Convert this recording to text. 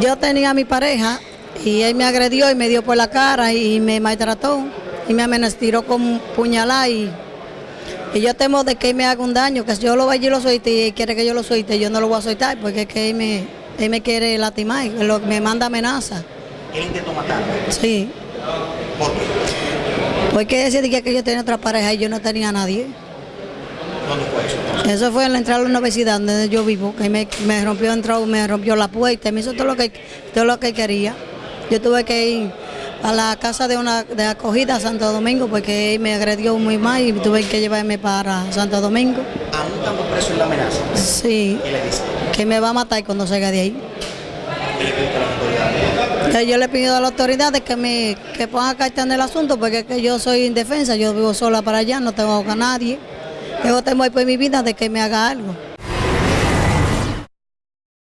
Yo tenía a mi pareja y él me agredió y me dio por la cara y me maltrató y me amenazó con puñalada y, y yo temo de que él me haga un daño, que si yo lo vaya y lo suelte y él quiere que yo lo suelte, yo no lo voy a soltar porque es que él me, él me quiere lastimar, él lo- me manda amenaza. Él intentó matarme. Sí, ¿Por qué? porque ese día que yo tenía otra pareja y yo no tenía a nadie. ¿Dónde fue eso? Eso fue en la entrada a la universidad donde yo vivo, que me, me rompió entró, me rompió la puerta, me hizo todo lo que todo lo que quería. Yo tuve que ir a la casa de una de acogida a Santo Domingo porque él me agredió muy mal y tuve que llevarme para Santo Domingo. Aún estando preso en la amenaza. Sí, ¿Qué le dice? que me va a matar cuando salga de ahí. ¿Qué le pide a las autoridades? Que Yo le pido a las autoridades que me que pongan carta en el asunto porque es que yo soy indefensa, yo vivo sola para allá, no tengo a nadie. Yo temo por mi vida de que me haga algo.